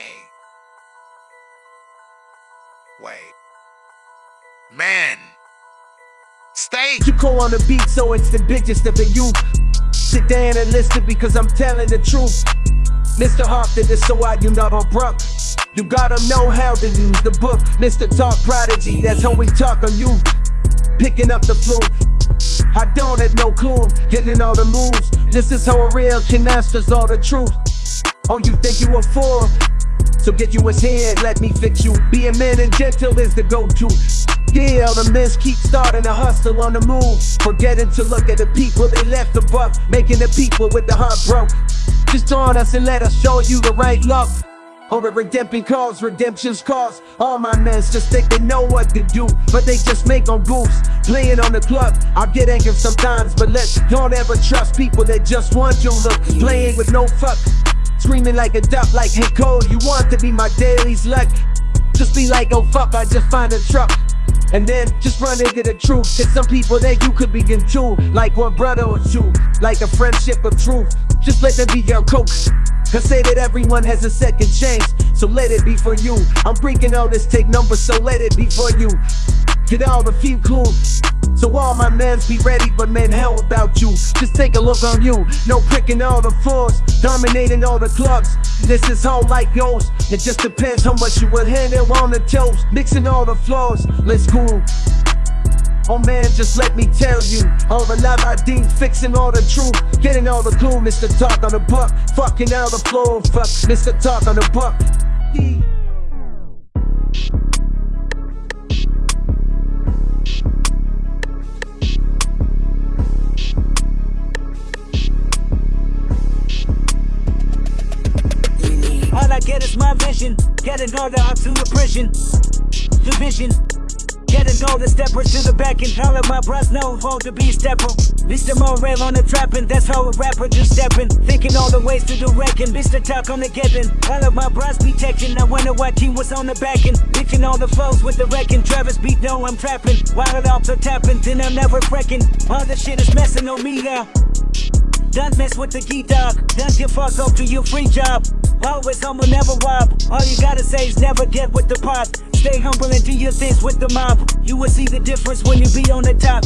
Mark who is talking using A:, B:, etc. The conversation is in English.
A: Hey. Wait. Man. Stay.
B: You call on the beat, so it's the biggest of the youth. Sit down and listen because I'm telling the truth. Mr. Hopton is so out, you not bruck. You gotta know how to use the book. Mr. Talk Prodigy, that's how we talk on you. Picking up the flute. I don't have no clue, getting all the moves. This is how a real can masters all the truth. Oh, you think you a fool? So get you his hand, let me fix you. Being man and gentle is the go-to. Yeah, the men keep starting to hustle on the move. Forgetting to look at the people they left above, making the people with the heart broke. Just join us and let us show you the right love. Or the redemption calls, redemption's cause. All my men just think they know what to do, but they just make on goofs. Playing on the club, I get angry sometimes, but let's don't ever trust people that just want your look. Playing with no fuck, screaming like a duck, like hey Cole, you want to be my daily's luck. Just be like, oh fuck, I just find a truck. And then just run into the truth. Cause some people that you could begin to, like one brother or two, like a friendship of truth. Just let them be your coach. Cause say that everyone has a second chance, so let it be for you. I'm breaking all this take number, so let it be for you. Get all the few clues. So all my mans be ready, but man, how about you? Just take a look on you. No pricking all the floors, dominating all the clubs. This is how life goes. It just depends how much you will handle on the toes. Mixing all the floors, let's go. Oh man, just let me tell you All the love I deem fixing all the truth Getting all the clue, Mr. Talk on the buck Fucking out the floor, fuck Mr. Talk on the buck
C: get is my vision Getting all the to the prison Division Getting all the steppers to the back and all of my bros know how to be stepper. Mr. Morel on the trapping, that's how a rapper just stepping. Thinking all the ways to the wrecking, Mr. Talk on the getting. All of my bros be texting, I wonder what team was on the backing. Bitching all the flows with the wrecking. Travis beat, no, I'm trapping. While it also tapping, then I'm never wrecking. All the shit is messing on me now. Don't mess with the key dog. Don't give fuck up to your free job. Always humble, never rob. All you gotta say is never get with the pot. Stay humble and do your things with the mob. You will see the difference when you be on the top.